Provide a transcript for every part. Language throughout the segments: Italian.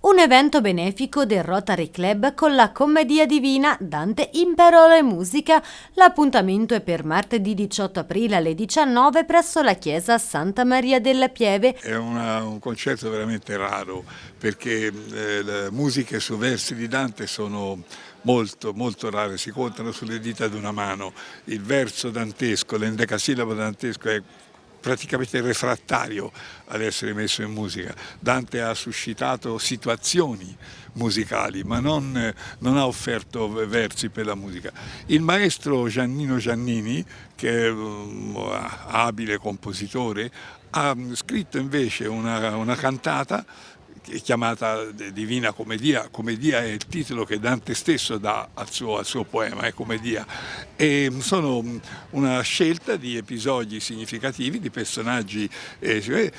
un evento benefico del Rotary Club con la Commedia Divina Dante in Parole e Musica. L'appuntamento è per martedì 18 aprile alle 19 presso la chiesa Santa Maria della Pieve. È una, un concerto veramente raro perché eh, le musiche su versi di Dante sono molto, molto rare, si contano sulle dita di una mano. Il verso dantesco, l'endecasillabo dantesco è praticamente refrattario ad essere messo in musica. Dante ha suscitato situazioni musicali ma non, non, ha offerto versi per la musica. Il maestro Giannino Giannini, che è un abile compositore, ha scritto invece una, una cantata chiamata Divina Commedia, Commedia è il titolo che Dante stesso dà al suo, al suo poema, è Commedia, e sono una scelta di episodi significativi, di personaggi eh,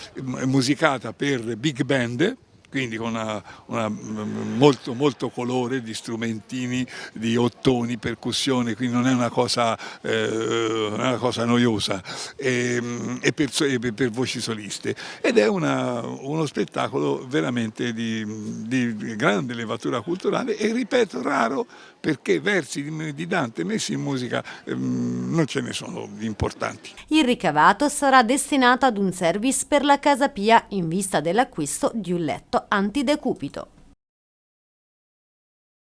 musicata per big band, quindi con una, una, molto, molto, colore di strumentini, di ottoni, percussione, quindi non è una cosa, eh, una cosa noiosa, e, e, per, e, per, voci soliste. Ed è una, uno spettacolo veramente di, di, grande levatura culturale e ripeto raro perché versi di, Dante messi in musica ehm, non ce ne sono importanti. Il ricavato sarà destinato ad un service per la Casa Pia in vista dell'acquisto di un letto antidecupito.